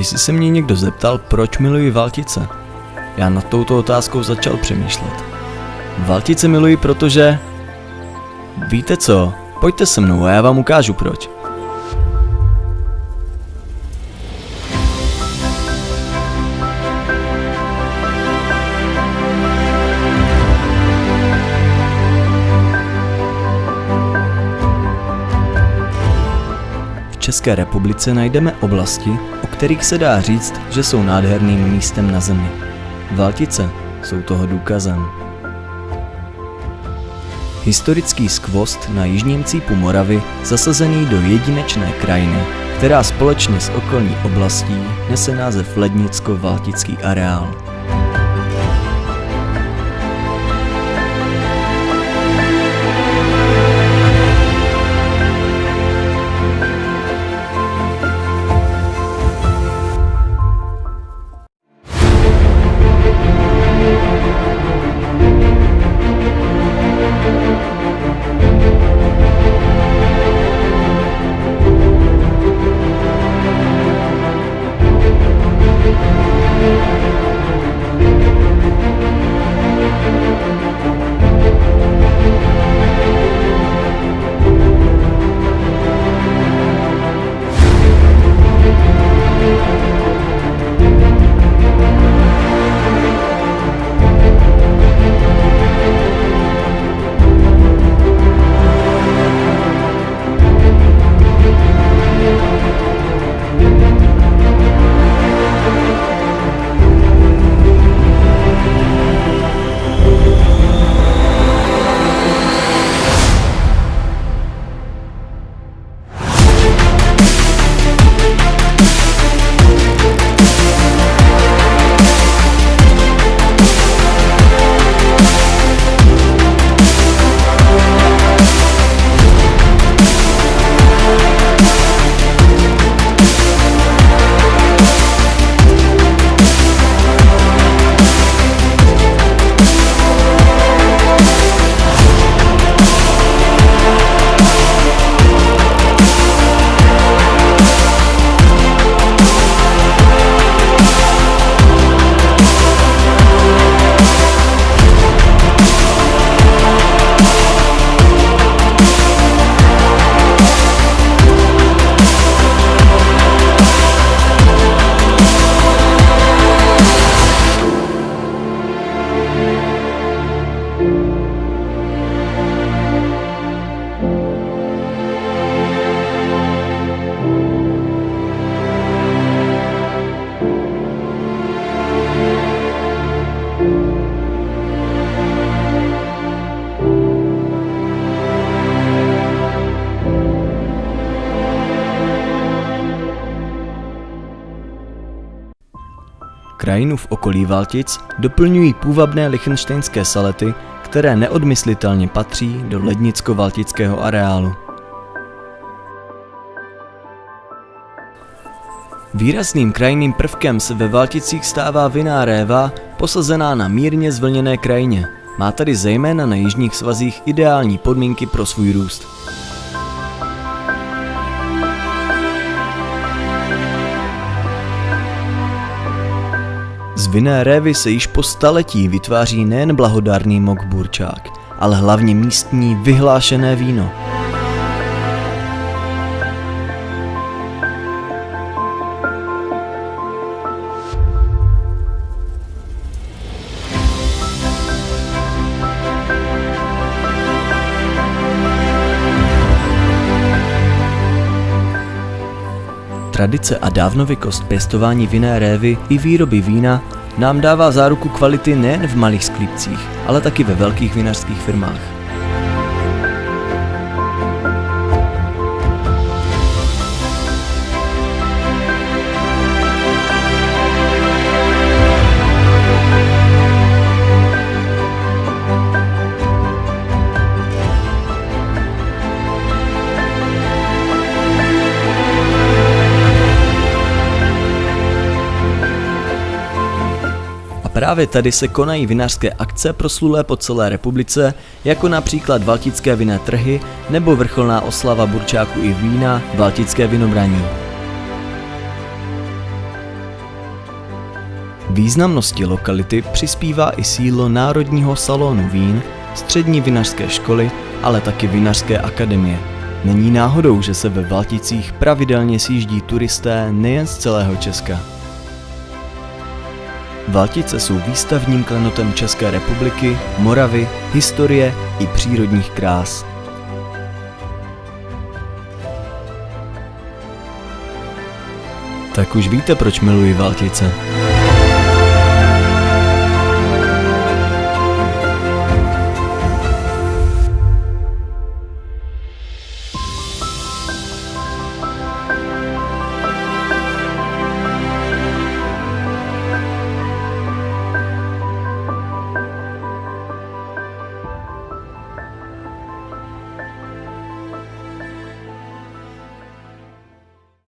Když se mě někdo zeptal, proč miluji Valtice, já nad touto otázkou začal přemýšlet. Valtice miluji, protože... Víte co, pojďte se mnou a já vám ukážu proč. České republice najdeme oblasti, o kterých se dá říct, že jsou nádherným místem na zemi. Valtice jsou toho důkazem. Historický skvost na jižním cípu Moravy zasazený do jedinečné krajiny, která společně s okolní oblastí nese název Lednicko-Valtický areál. Krajinu v okolí Valtic doplňují půvabné lichtenštejnské salety, které neodmyslitelně patří do lednicko-valtického areálu. Výrazným krajinným prvkem se ve Valticích stává vinná réva, posazená na mírně zvlněné krajině. Má tady zejména na jižních svazích ideální podmínky pro svůj růst. Vinné révy se již po staletí vytváří nejen blahodárný mok burčák, ale hlavně místní vyhlášené víno. Tradice a dávnověkost pěstování vinné révy i výroby vína nám dává záruku kvality nejen v malých sklípcích, ale taky ve velkých vinařských firmách. Právě tady se konají vinařské akce proslulé po celé republice, jako například Valtické vinné trhy nebo vrcholná oslava burčáku i vína Valtické vinobraní. Významnosti lokality přispívá i sídlo Národního salonu vín, střední vinařské školy, ale taky vinařské akademie. Není náhodou, že se ve Valticích pravidelně sjíždí turisté nejen z celého Česka. Valtice jsou výstavním klenotem České republiky, Moravy, historie i přírodních krás. Tak už víte, proč miluji Valtice.